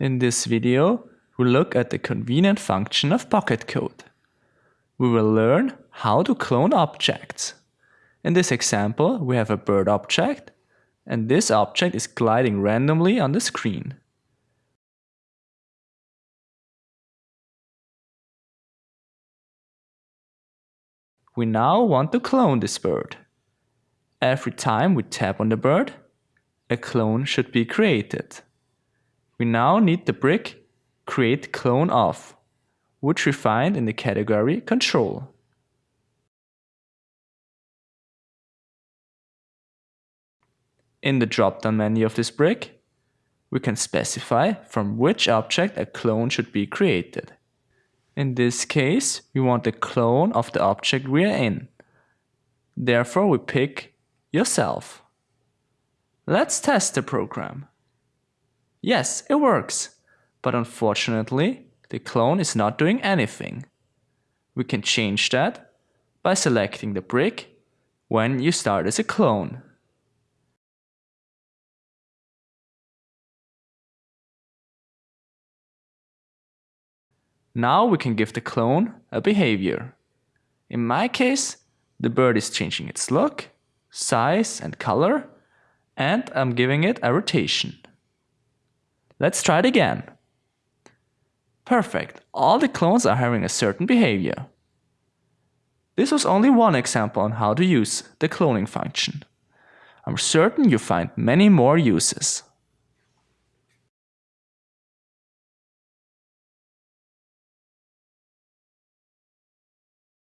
In this video, we'll look at the convenient function of Pocket Code. We will learn how to clone objects. In this example, we have a bird object, and this object is gliding randomly on the screen. We now want to clone this bird. Every time we tap on the bird, a clone should be created. We now need the brick create clone of, which we find in the category control. In the drop-down menu of this brick, we can specify from which object a clone should be created. In this case, we want a clone of the object we are in. Therefore, we pick yourself. Let's test the program. Yes, it works, but unfortunately, the clone is not doing anything. We can change that by selecting the brick when you start as a clone. Now we can give the clone a behavior. In my case, the bird is changing its look, size and color, and I'm giving it a rotation. Let's try it again. Perfect, all the clones are having a certain behavior. This was only one example on how to use the cloning function. I'm certain you find many more uses.